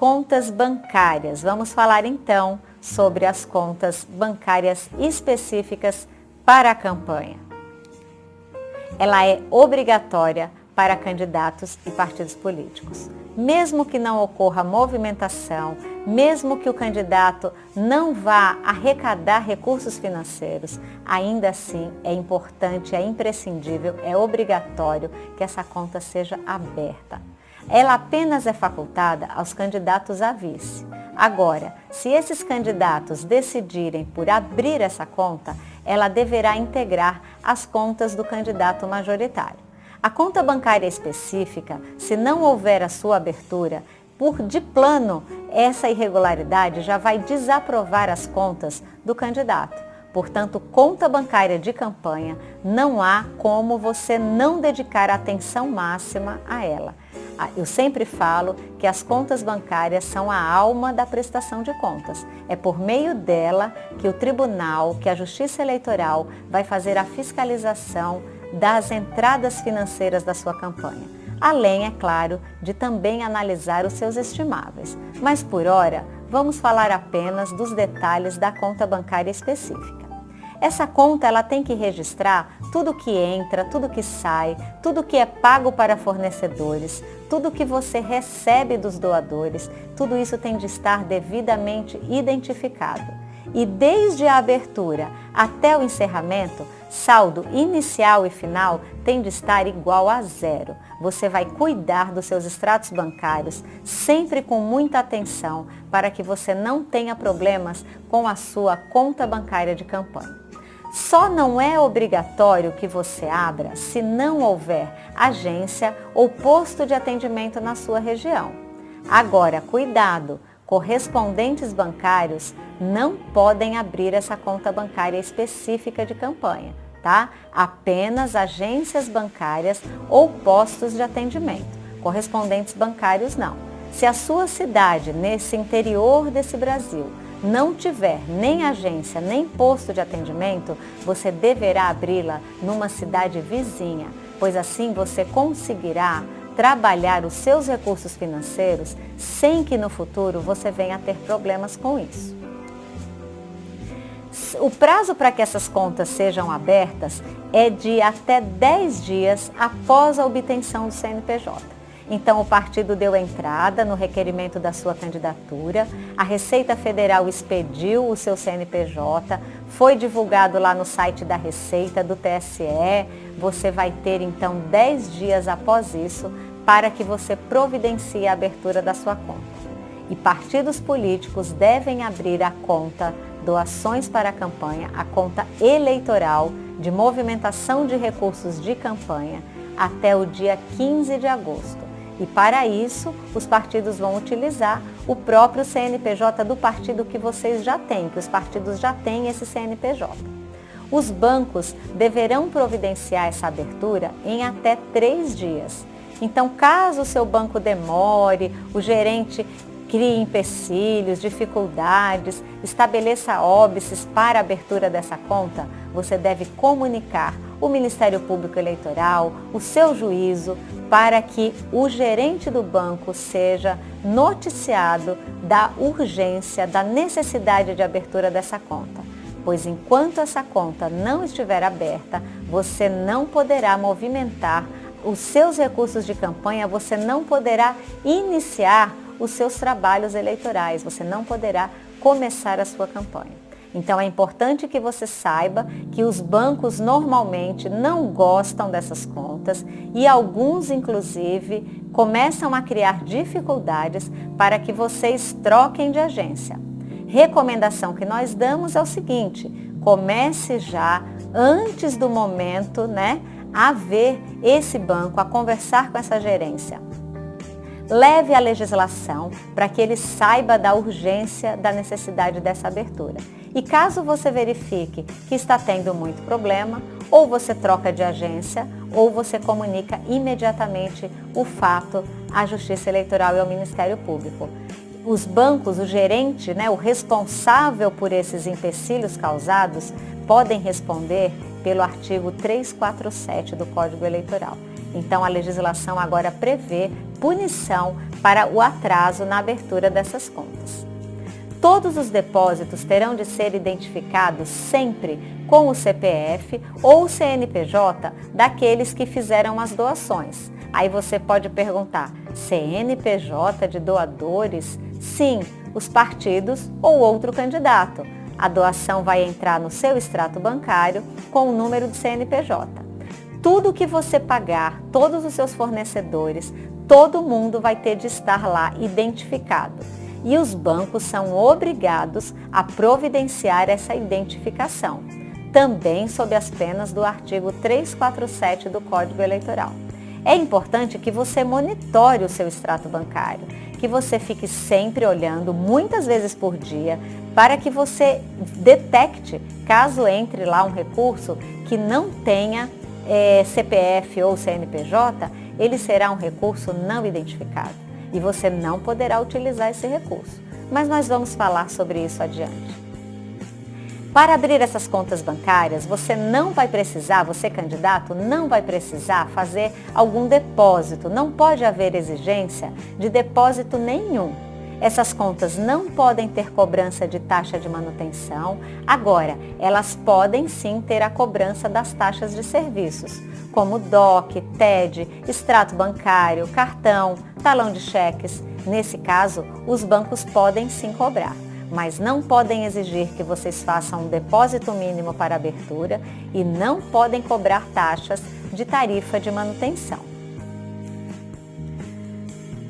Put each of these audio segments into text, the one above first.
contas bancárias. Vamos falar então sobre as contas bancárias específicas para a campanha. Ela é obrigatória para candidatos e partidos políticos. Mesmo que não ocorra movimentação, mesmo que o candidato não vá arrecadar recursos financeiros, ainda assim é importante, é imprescindível, é obrigatório que essa conta seja aberta. Ela apenas é facultada aos candidatos a vice. Agora, se esses candidatos decidirem por abrir essa conta, ela deverá integrar as contas do candidato majoritário. A conta bancária específica, se não houver a sua abertura, por de plano, essa irregularidade já vai desaprovar as contas do candidato. Portanto, conta bancária de campanha, não há como você não dedicar atenção máxima a ela. Ah, eu sempre falo que as contas bancárias são a alma da prestação de contas. É por meio dela que o tribunal, que a Justiça Eleitoral vai fazer a fiscalização das entradas financeiras da sua campanha além, é claro, de também analisar os seus estimáveis. Mas por hora, vamos falar apenas dos detalhes da conta bancária específica. Essa conta ela tem que registrar tudo que entra, tudo que sai, tudo que é pago para fornecedores, tudo que você recebe dos doadores, tudo isso tem de estar devidamente identificado. E desde a abertura até o encerramento, saldo inicial e final tem de estar igual a zero. Você vai cuidar dos seus extratos bancários sempre com muita atenção para que você não tenha problemas com a sua conta bancária de campanha. Só não é obrigatório que você abra se não houver agência ou posto de atendimento na sua região. Agora, cuidado! correspondentes bancários não podem abrir essa conta bancária específica de campanha, tá? Apenas agências bancárias ou postos de atendimento. Correspondentes bancários não. Se a sua cidade, nesse interior desse Brasil, não tiver nem agência nem posto de atendimento, você deverá abri-la numa cidade vizinha, pois assim você conseguirá trabalhar os seus recursos financeiros sem que no futuro você venha a ter problemas com isso. O prazo para que essas contas sejam abertas é de até 10 dias após a obtenção do CNPJ. Então, o partido deu entrada no requerimento da sua candidatura, a Receita Federal expediu o seu CNPJ, foi divulgado lá no site da Receita, do TSE. Você vai ter, então, 10 dias após isso para que você providencie a abertura da sua conta. E partidos políticos devem abrir a conta Doações para a Campanha, a conta eleitoral de movimentação de recursos de campanha até o dia 15 de agosto. E para isso, os partidos vão utilizar o próprio CNPJ do partido que vocês já têm, que os partidos já têm esse CNPJ. Os bancos deverão providenciar essa abertura em até três dias. Então, caso o seu banco demore, o gerente crie empecilhos, dificuldades, estabeleça óbices para a abertura dessa conta, você deve comunicar o Ministério Público Eleitoral, o seu juízo, para que o gerente do banco seja noticiado da urgência, da necessidade de abertura dessa conta. Pois enquanto essa conta não estiver aberta, você não poderá movimentar os seus recursos de campanha, você não poderá iniciar os seus trabalhos eleitorais, você não poderá começar a sua campanha. Então é importante que você saiba que os bancos normalmente não gostam dessas contas e alguns inclusive começam a criar dificuldades para que vocês troquem de agência. Recomendação que nós damos é o seguinte, comece já antes do momento, né, a ver esse banco, a conversar com essa gerência. Leve a legislação para que ele saiba da urgência da necessidade dessa abertura. E caso você verifique que está tendo muito problema, ou você troca de agência, ou você comunica imediatamente o fato à Justiça Eleitoral e ao Ministério Público. Os bancos, o gerente, né, o responsável por esses empecilhos causados, podem responder pelo artigo 347 do Código Eleitoral. Então, a legislação agora prevê punição para o atraso na abertura dessas contas. Todos os depósitos terão de ser identificados sempre com o CPF ou o CNPJ daqueles que fizeram as doações. Aí você pode perguntar, CNPJ de doadores? Sim, os partidos ou outro candidato. A doação vai entrar no seu extrato bancário com o número de CNPJ. Tudo que você pagar, todos os seus fornecedores, todo mundo vai ter de estar lá identificado. E os bancos são obrigados a providenciar essa identificação, também sob as penas do artigo 347 do Código Eleitoral. É importante que você monitore o seu extrato bancário, que você fique sempre olhando, muitas vezes por dia, para que você detecte, caso entre lá um recurso que não tenha é, CPF ou CNPJ, ele será um recurso não identificado e você não poderá utilizar esse recurso. Mas nós vamos falar sobre isso adiante. Para abrir essas contas bancárias, você não vai precisar, você candidato, não vai precisar fazer algum depósito. Não pode haver exigência de depósito nenhum. Essas contas não podem ter cobrança de taxa de manutenção. Agora, elas podem sim ter a cobrança das taxas de serviços, como DOC, TED, extrato bancário, cartão, talão de cheques. Nesse caso, os bancos podem sim cobrar mas não podem exigir que vocês façam um depósito mínimo para abertura e não podem cobrar taxas de tarifa de manutenção.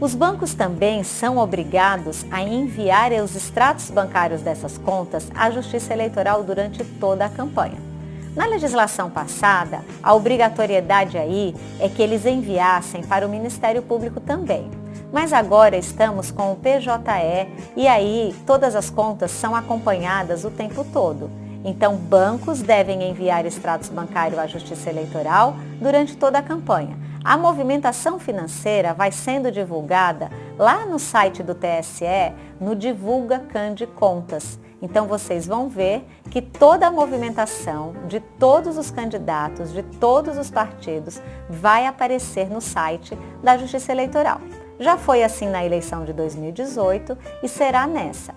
Os bancos também são obrigados a enviar os extratos bancários dessas contas à Justiça Eleitoral durante toda a campanha. Na legislação passada, a obrigatoriedade aí é que eles enviassem para o Ministério Público também. Mas agora estamos com o PJE e aí todas as contas são acompanhadas o tempo todo. Então, bancos devem enviar extratos bancários à Justiça Eleitoral durante toda a campanha. A movimentação financeira vai sendo divulgada lá no site do TSE, no Divulga Cande Contas. Então vocês vão ver que toda a movimentação de todos os candidatos, de todos os partidos, vai aparecer no site da Justiça Eleitoral. Já foi assim na eleição de 2018 e será nessa.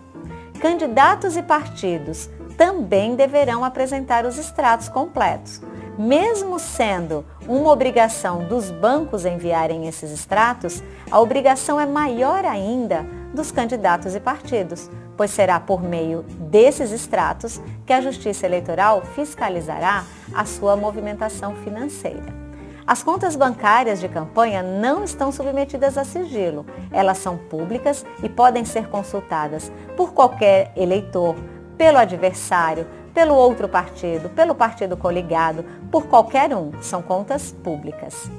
Candidatos e partidos também deverão apresentar os extratos completos. Mesmo sendo uma obrigação dos bancos enviarem esses extratos, a obrigação é maior ainda dos candidatos e partidos, pois será por meio desses extratos que a Justiça Eleitoral fiscalizará a sua movimentação financeira. As contas bancárias de campanha não estão submetidas a sigilo. Elas são públicas e podem ser consultadas por qualquer eleitor, pelo adversário, pelo outro partido, pelo partido coligado, por qualquer um. São contas públicas.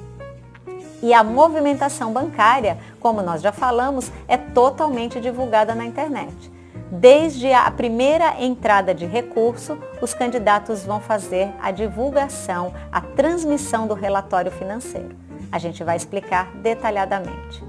E a movimentação bancária, como nós já falamos, é totalmente divulgada na internet. Desde a primeira entrada de recurso, os candidatos vão fazer a divulgação, a transmissão do relatório financeiro. A gente vai explicar detalhadamente.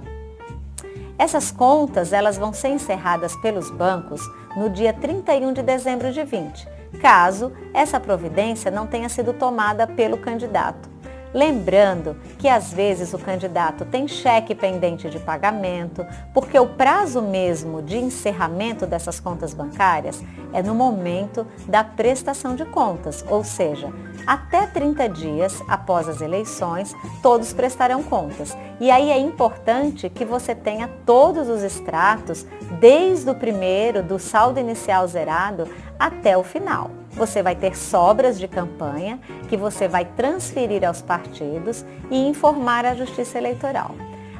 Essas contas elas vão ser encerradas pelos bancos no dia 31 de dezembro de 20, caso essa providência não tenha sido tomada pelo candidato. Lembrando que às vezes o candidato tem cheque pendente de pagamento, porque o prazo mesmo de encerramento dessas contas bancárias é no momento da prestação de contas, ou seja, até 30 dias após as eleições, todos prestarão contas. E aí é importante que você tenha todos os extratos, desde o primeiro, do saldo inicial zerado, até o final. Você vai ter sobras de campanha que você vai transferir aos partidos e informar a Justiça Eleitoral.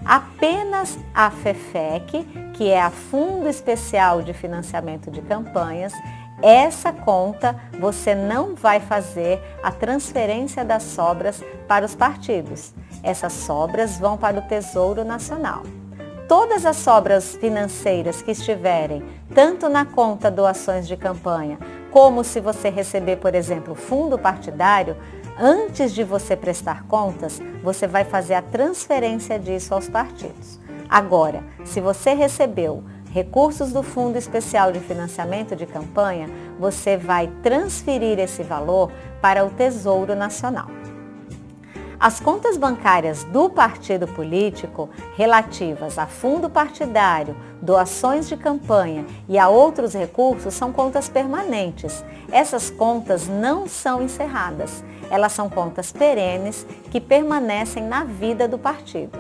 Apenas a FEFEC, que é a Fundo Especial de Financiamento de Campanhas, essa conta você não vai fazer a transferência das sobras para os partidos. Essas sobras vão para o Tesouro Nacional. Todas as sobras financeiras que estiverem tanto na conta doações de campanha como se você receber, por exemplo, fundo partidário, antes de você prestar contas, você vai fazer a transferência disso aos partidos. Agora, se você recebeu recursos do Fundo Especial de Financiamento de Campanha, você vai transferir esse valor para o Tesouro Nacional. As contas bancárias do partido político relativas a fundo partidário, doações de campanha e a outros recursos são contas permanentes. Essas contas não são encerradas. Elas são contas perenes que permanecem na vida do partido.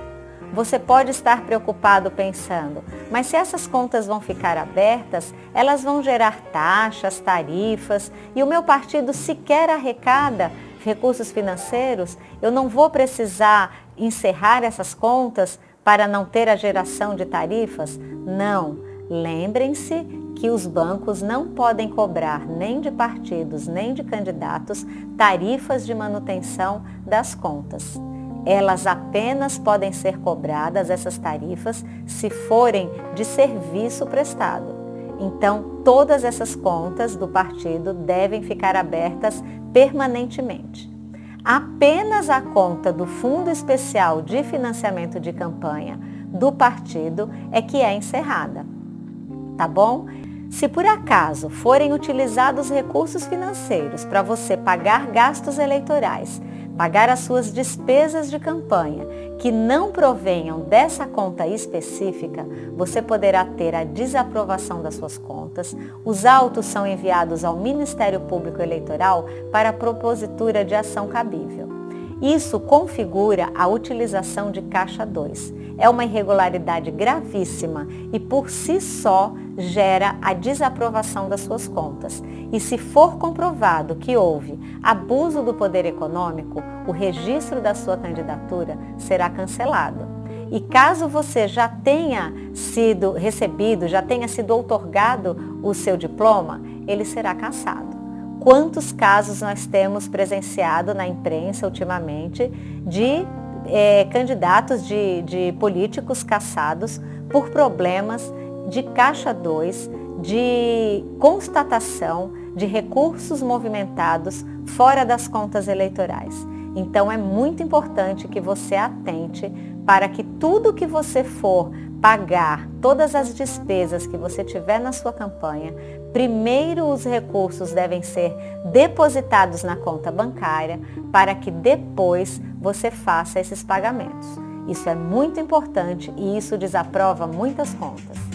Você pode estar preocupado pensando, mas se essas contas vão ficar abertas, elas vão gerar taxas, tarifas e o meu partido sequer arrecada recursos financeiros, eu não vou precisar encerrar essas contas para não ter a geração de tarifas? Não. Lembrem-se que os bancos não podem cobrar nem de partidos nem de candidatos tarifas de manutenção das contas. Elas apenas podem ser cobradas, essas tarifas, se forem de serviço prestado. Então, todas essas contas do partido devem ficar abertas permanentemente. Apenas a conta do Fundo Especial de Financiamento de Campanha do partido é que é encerrada. Tá bom? Se por acaso forem utilizados recursos financeiros para você pagar gastos eleitorais pagar as suas despesas de campanha que não provenham dessa conta específica, você poderá ter a desaprovação das suas contas. Os autos são enviados ao Ministério Público Eleitoral para propositura de ação cabível. Isso configura a utilização de caixa 2. É uma irregularidade gravíssima e por si só gera a desaprovação das suas contas. E se for comprovado que houve abuso do poder econômico, o registro da sua candidatura será cancelado. E caso você já tenha sido recebido, já tenha sido outorgado o seu diploma, ele será cassado. Quantos casos nós temos presenciado na imprensa ultimamente de é, candidatos de, de políticos caçados por problemas de caixa 2, de constatação de recursos movimentados fora das contas eleitorais. Então é muito importante que você atente para que tudo que você for pagar, todas as despesas que você tiver na sua campanha, primeiro os recursos devem ser depositados na conta bancária para que depois você faça esses pagamentos. Isso é muito importante e isso desaprova muitas contas.